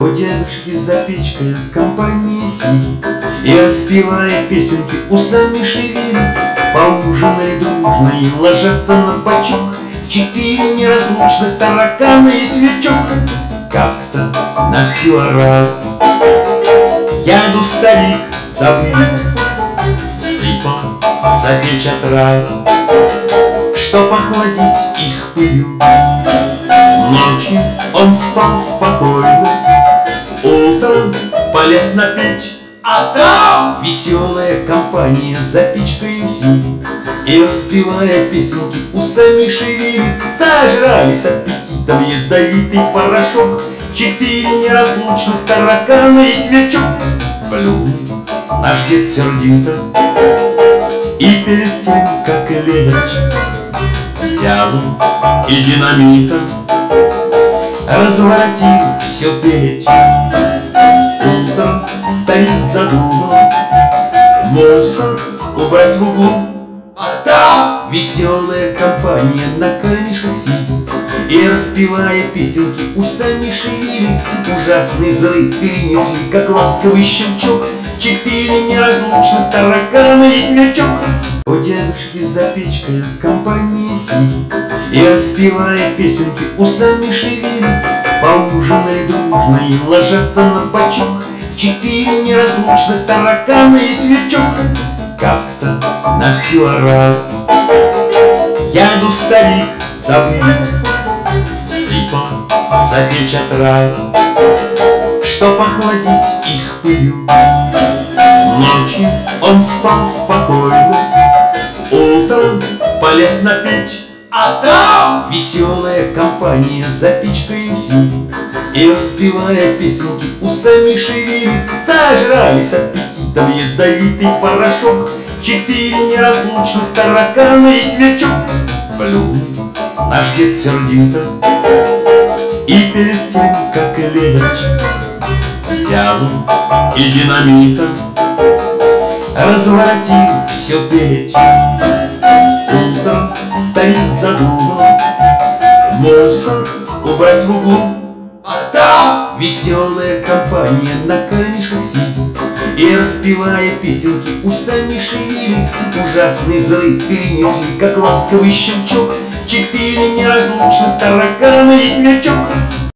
У дедушки за печкой в компании сидит И распевая песенки усами шевелит Поужинали дружно и ложатся на бочок Четыре неразлучных таракана и сверчок. Как-то на всю орал. Яду старик давно Всыпал за печь отравил Чтоб охладить их пыл Ночью он спал спокойно полез на печь. А там веселая компания за печкой сидит И распевая песенки усами шевелит Сожрались аппетитом ядовитый порошок. Четыре неразлучных таракана и сверчок Плюнул наш дед сердито. И перед тем, как лечь Взял и динамитом. Разворотил все печь Стоит задумал Мусор убрать в углу. А там веселая компания на камешках сидит И распевая песенки усами шевелит. Ужасный взрыв перенесли, как ласковый щелчок. Четыре неразлучных таракана и сверчок У дедушки за печкой в компании сидит И распевая песенки усами шевелит. Поужинали дружно и ложатся на бочок Четыре неразлучных таракана и сверчок Как-то на всю орал? Яду старик давно. Всыпал за печь отравил Чтоб охладить их пыл Ночью он спал спокойно. Утром полез на печь. А там веселая компания за печкой сидит И распевая песенки усами шевелит Сожрались аппетитом ядовитый порошок Четыре неразлучных таракана и сверчок Плюнул наш дед сердито И перед тем, как лечь Взял и динамитом Разворотил все печь. Утром стоит задумал Мусор убрать в углу там веселая компания на камешках сидит И распевая песенки. Усами шевелит Ужасный взрыв перенесли, как ласковый щелчок. Четыре неразлучных таракана и сверчок